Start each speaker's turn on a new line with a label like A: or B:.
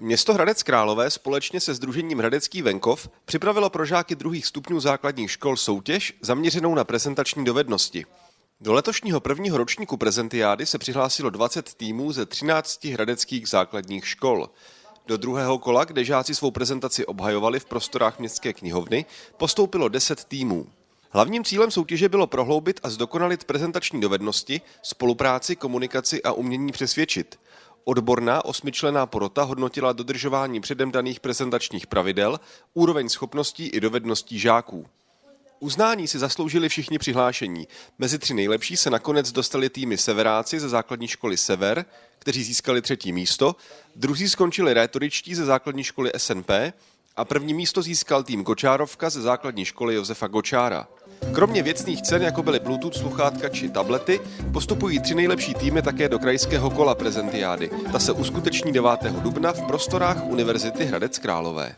A: Město Hradec Králové společně se Združením Hradecký venkov připravilo pro žáky druhých stupňů základních škol soutěž zaměřenou na prezentační dovednosti. Do letošního prvního ročníku prezentiády se přihlásilo 20 týmů ze 13 hradeckých základních škol. Do druhého kola, kde žáci svou prezentaci obhajovali v prostorách městské knihovny, postoupilo 10 týmů. Hlavním cílem soutěže bylo prohloubit a zdokonalit prezentační dovednosti, spolupráci, komunikaci a umění přesvědčit. Odborná osmičlená porota hodnotila dodržování předem daných prezentačních pravidel, úroveň schopností i dovedností žáků. Uznání si zasloužili všichni přihlášení. Mezi tři nejlepší se nakonec dostali týmy Severáci ze základní školy Sever, kteří získali třetí místo, druzí skončili rétoričtí ze základní školy SNP a první místo získal tým Gočárovka ze základní školy Josefa Gočára. Kromě věcných cen, jako byly Bluetooth sluchátka či tablety, postupují tři nejlepší týmy také do krajského kola prezentiády. Ta se uskuteční 9. dubna v prostorách Univerzity Hradec Králové.